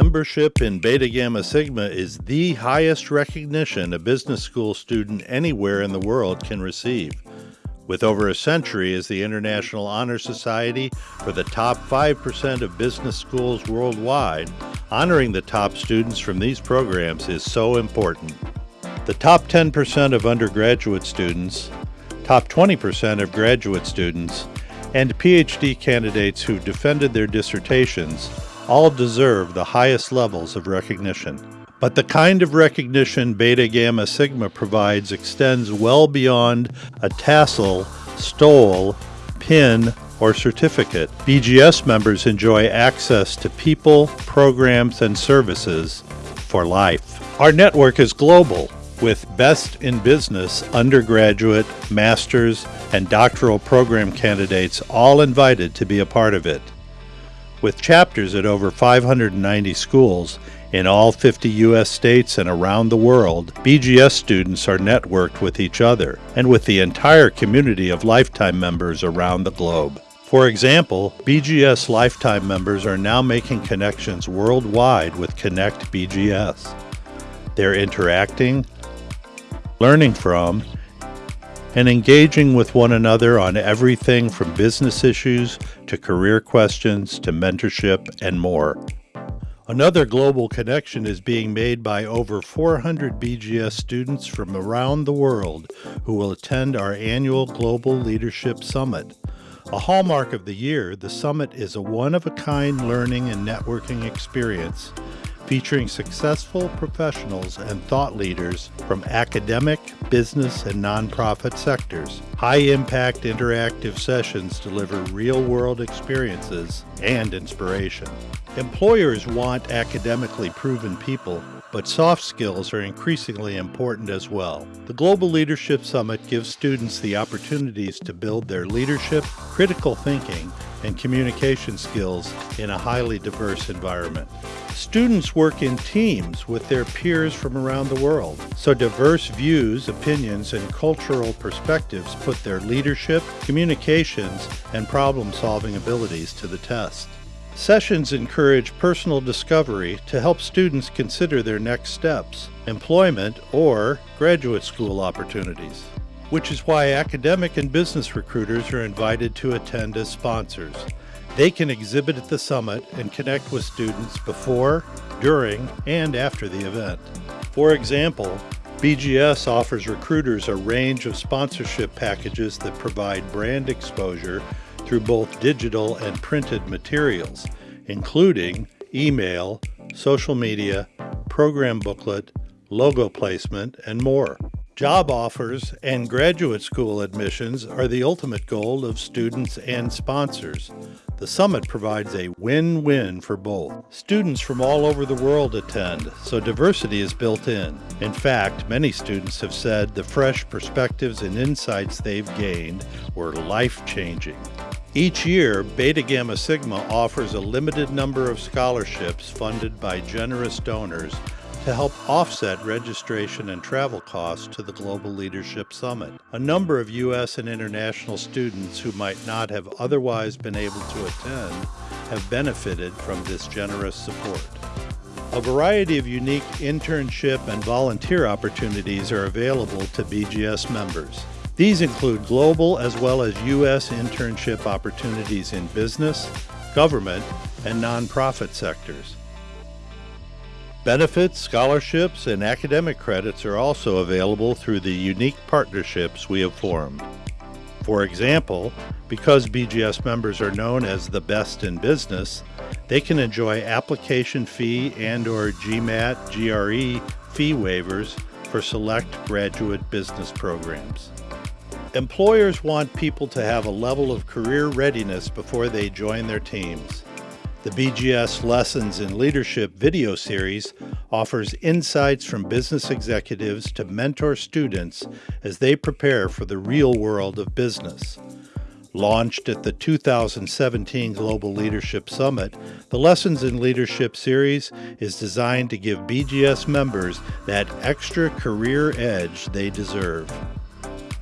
Membership in Beta Gamma Sigma is the highest recognition a business school student anywhere in the world can receive. With over a century as the International Honor Society for the top 5% of business schools worldwide, honoring the top students from these programs is so important. The top 10% of undergraduate students, top 20% of graduate students, and PhD candidates who defended their dissertations all deserve the highest levels of recognition. But the kind of recognition Beta Gamma Sigma provides extends well beyond a tassel, stole, pin, or certificate. BGS members enjoy access to people, programs, and services for life. Our network is global with Best in Business undergraduate, master's, and doctoral program candidates all invited to be a part of it. With chapters at over 590 schools in all 50 U.S. states and around the world, BGS students are networked with each other and with the entire community of lifetime members around the globe. For example, BGS lifetime members are now making connections worldwide with Connect BGS. They're interacting, learning from, and engaging with one another on everything from business issues to career questions to mentorship and more. Another global connection is being made by over 400 BGS students from around the world who will attend our annual Global Leadership Summit. A hallmark of the year, the summit is a one-of-a-kind learning and networking experience featuring successful professionals and thought leaders from academic, business, and nonprofit sectors. High impact interactive sessions deliver real world experiences and inspiration. Employers want academically proven people but soft skills are increasingly important as well. The Global Leadership Summit gives students the opportunities to build their leadership, critical thinking, and communication skills in a highly diverse environment. Students work in teams with their peers from around the world, so diverse views, opinions, and cultural perspectives put their leadership, communications, and problem-solving abilities to the test. Sessions encourage personal discovery to help students consider their next steps, employment, or graduate school opportunities, which is why academic and business recruiters are invited to attend as sponsors. They can exhibit at the summit and connect with students before, during, and after the event. For example, BGS offers recruiters a range of sponsorship packages that provide brand exposure through both digital and printed materials, including email, social media, program booklet, logo placement, and more. Job offers and graduate school admissions are the ultimate goal of students and sponsors. The summit provides a win-win for both. Students from all over the world attend, so diversity is built in. In fact, many students have said the fresh perspectives and insights they've gained were life-changing. Each year, Beta Gamma Sigma offers a limited number of scholarships funded by generous donors to help offset registration and travel costs to the Global Leadership Summit. A number of U.S. and international students who might not have otherwise been able to attend have benefited from this generous support. A variety of unique internship and volunteer opportunities are available to BGS members. These include global as well as U.S. internship opportunities in business, government, and nonprofit sectors. Benefits, scholarships, and academic credits are also available through the unique partnerships we have formed. For example, because BGS members are known as the best in business, they can enjoy application fee and or GMAT, GRE fee waivers for select graduate business programs. Employers want people to have a level of career readiness before they join their teams. The BGS Lessons in Leadership video series offers insights from business executives to mentor students as they prepare for the real world of business. Launched at the 2017 Global Leadership Summit, the Lessons in Leadership series is designed to give BGS members that extra career edge they deserve.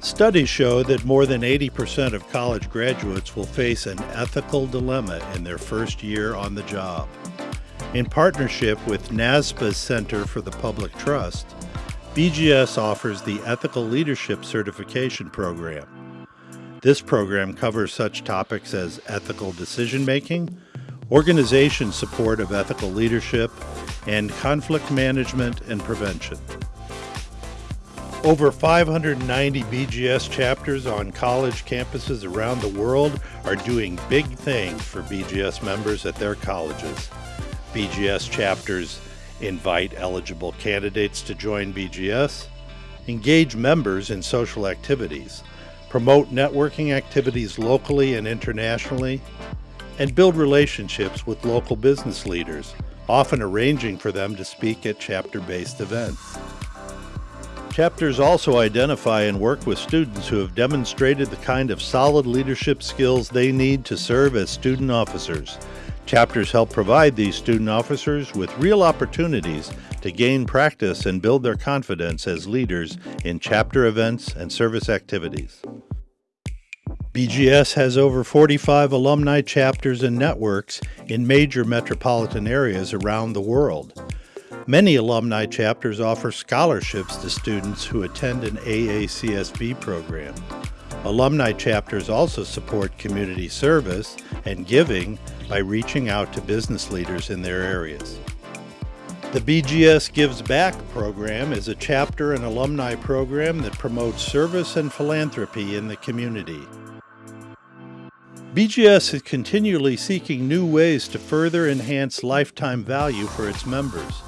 Studies show that more than 80% of college graduates will face an ethical dilemma in their first year on the job. In partnership with NASBA's Center for the Public Trust, BGS offers the Ethical Leadership Certification Program. This program covers such topics as ethical decision making, organization support of ethical leadership, and conflict management and prevention. Over 590 BGS chapters on college campuses around the world are doing big things for BGS members at their colleges. BGS chapters invite eligible candidates to join BGS, engage members in social activities, promote networking activities locally and internationally, and build relationships with local business leaders, often arranging for them to speak at chapter-based events. Chapters also identify and work with students who have demonstrated the kind of solid leadership skills they need to serve as student officers. Chapters help provide these student officers with real opportunities to gain practice and build their confidence as leaders in chapter events and service activities. BGS has over 45 alumni chapters and networks in major metropolitan areas around the world. Many alumni chapters offer scholarships to students who attend an AACSB program. Alumni chapters also support community service and giving by reaching out to business leaders in their areas. The BGS Gives Back program is a chapter and alumni program that promotes service and philanthropy in the community. BGS is continually seeking new ways to further enhance lifetime value for its members.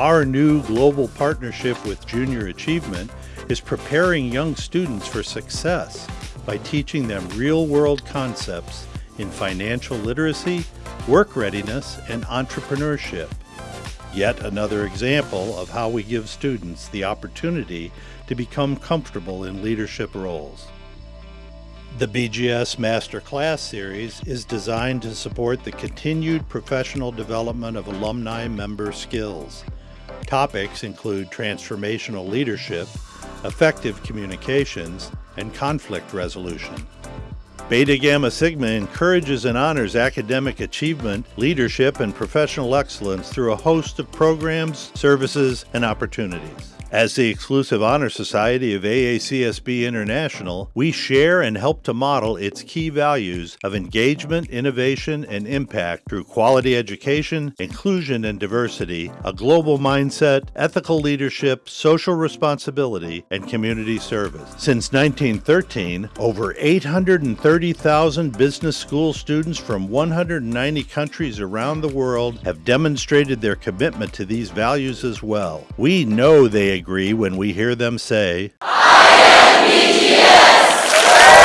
Our new global partnership with Junior Achievement is preparing young students for success by teaching them real-world concepts in financial literacy, work readiness, and entrepreneurship. Yet another example of how we give students the opportunity to become comfortable in leadership roles. The BGS Masterclass Series is designed to support the continued professional development of alumni member skills. Topics include transformational leadership, effective communications, and conflict resolution. Beta Gamma Sigma encourages and honors academic achievement, leadership, and professional excellence through a host of programs, services, and opportunities. As the exclusive honor society of AACSB International, we share and help to model its key values of engagement, innovation, and impact through quality education, inclusion and diversity, a global mindset, ethical leadership, social responsibility, and community service. Since 1913, over 830,000 business school students from 190 countries around the world have demonstrated their commitment to these values as well. We know they agree when we hear them say, I am BGS!